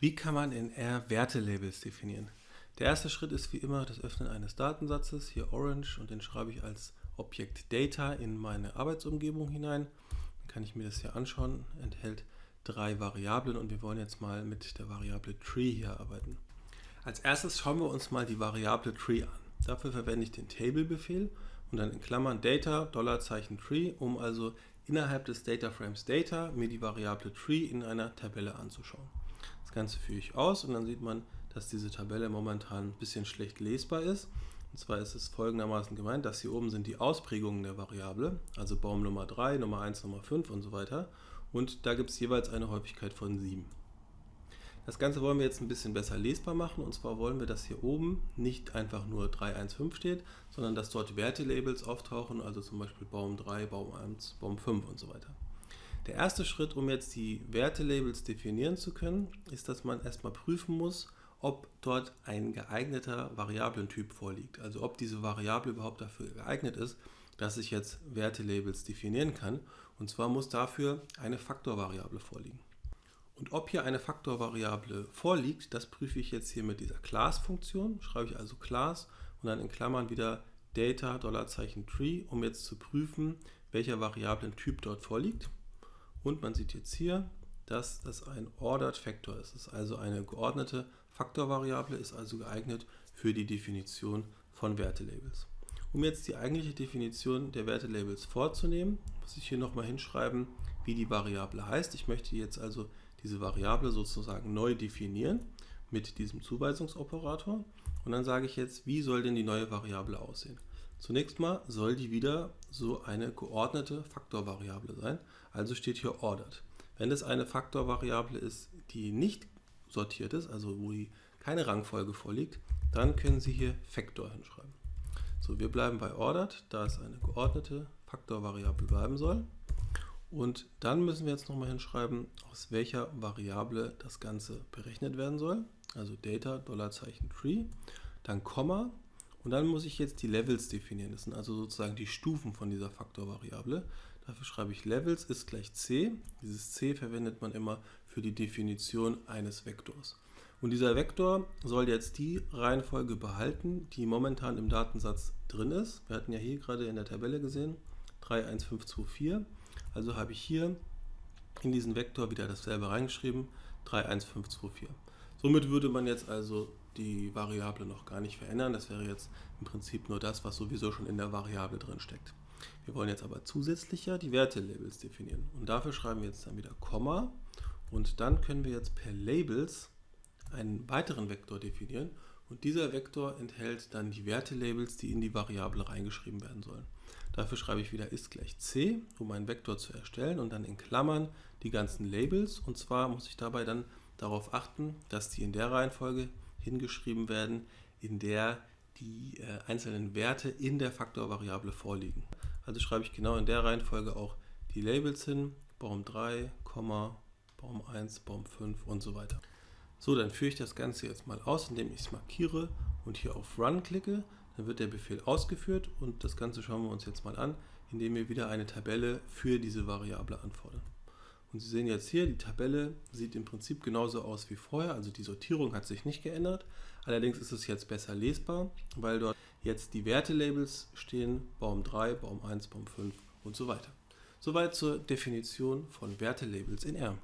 Wie kann man in R Wertelabels definieren? Der erste Schritt ist wie immer das Öffnen eines Datensatzes, hier Orange, und den schreibe ich als Objekt Data in meine Arbeitsumgebung hinein. Dann kann ich mir das hier anschauen, enthält drei Variablen und wir wollen jetzt mal mit der Variable Tree hier arbeiten. Als erstes schauen wir uns mal die Variable Tree an. Dafür verwende ich den Table-Befehl und dann in Klammern Data, Dollarzeichen Tree, um also innerhalb des Data Frames Data mir die Variable Tree in einer Tabelle anzuschauen. Das Ganze führe ich aus und dann sieht man, dass diese Tabelle momentan ein bisschen schlecht lesbar ist. Und zwar ist es folgendermaßen gemeint, dass hier oben sind die Ausprägungen der Variable, also Baum Nummer 3, Nummer 1, Nummer 5 und so weiter. Und da gibt es jeweils eine Häufigkeit von 7. Das Ganze wollen wir jetzt ein bisschen besser lesbar machen und zwar wollen wir, dass hier oben nicht einfach nur 315 steht, sondern dass dort Wertelabels auftauchen, also zum Beispiel Baum 3, Baum 1, Baum 5 und so weiter. Der erste Schritt, um jetzt die Wertelabels definieren zu können, ist, dass man erstmal prüfen muss, ob dort ein geeigneter Variablentyp vorliegt. Also ob diese Variable überhaupt dafür geeignet ist, dass ich jetzt Wertelabels definieren kann. Und zwar muss dafür eine Faktorvariable vorliegen. Und ob hier eine Faktorvariable vorliegt, das prüfe ich jetzt hier mit dieser Class-Funktion. Schreibe ich also Class und dann in Klammern wieder Data $Tree, um jetzt zu prüfen, welcher Variablentyp dort vorliegt. Und man sieht jetzt hier, dass das ein Ordered Factor ist. Das ist also eine geordnete Faktorvariable, ist also geeignet für die Definition von Wertelabels. Um jetzt die eigentliche Definition der Wertelabels vorzunehmen, muss ich hier nochmal hinschreiben, wie die Variable heißt. Ich möchte jetzt also diese Variable sozusagen neu definieren mit diesem Zuweisungsoperator. Und dann sage ich jetzt, wie soll denn die neue Variable aussehen? Zunächst mal soll die wieder so eine geordnete Faktorvariable sein, also steht hier ordered. Wenn es eine Faktorvariable ist, die nicht sortiert ist, also wo keine Rangfolge vorliegt, dann können Sie hier Factor hinschreiben. So, wir bleiben bei ordered, da es eine geordnete Faktorvariable bleiben soll. Und dann müssen wir jetzt nochmal hinschreiben, aus welcher Variable das Ganze berechnet werden soll. Also Data, Dollarzeichen Tree, dann Komma und dann muss ich jetzt die Levels definieren. Das sind also sozusagen die Stufen von dieser Faktorvariable. Dafür schreibe ich Levels ist gleich c. Dieses c verwendet man immer für die Definition eines Vektors. Und dieser Vektor soll jetzt die Reihenfolge behalten, die momentan im Datensatz drin ist. Wir hatten ja hier gerade in der Tabelle gesehen 31524. Also habe ich hier in diesen Vektor wieder dasselbe reingeschrieben, 31524. Somit würde man jetzt also die Variable noch gar nicht verändern. Das wäre jetzt im Prinzip nur das, was sowieso schon in der Variable drin steckt. Wir wollen jetzt aber zusätzlicher die Wertelabels definieren. Und dafür schreiben wir jetzt dann wieder Komma. Und dann können wir jetzt per Labels einen weiteren Vektor definieren. Und dieser Vektor enthält dann die Wertelabels, die in die Variable reingeschrieben werden sollen. Dafür schreibe ich wieder ist gleich c, um einen Vektor zu erstellen und dann in Klammern die ganzen Labels. Und zwar muss ich dabei dann darauf achten, dass die in der Reihenfolge hingeschrieben werden, in der die äh, einzelnen Werte in der Faktorvariable vorliegen. Also schreibe ich genau in der Reihenfolge auch die Labels hin, Baum 3, Baum 1, Baum 5 und so weiter. So, dann führe ich das Ganze jetzt mal aus, indem ich es markiere und hier auf Run klicke. Dann wird der Befehl ausgeführt und das Ganze schauen wir uns jetzt mal an, indem wir wieder eine Tabelle für diese Variable anfordern. Und Sie sehen jetzt hier, die Tabelle sieht im Prinzip genauso aus wie vorher, also die Sortierung hat sich nicht geändert. Allerdings ist es jetzt besser lesbar, weil dort jetzt die Wertelabels stehen, Baum 3, Baum 1, Baum 5 und so weiter. Soweit zur Definition von Wertelabels in R.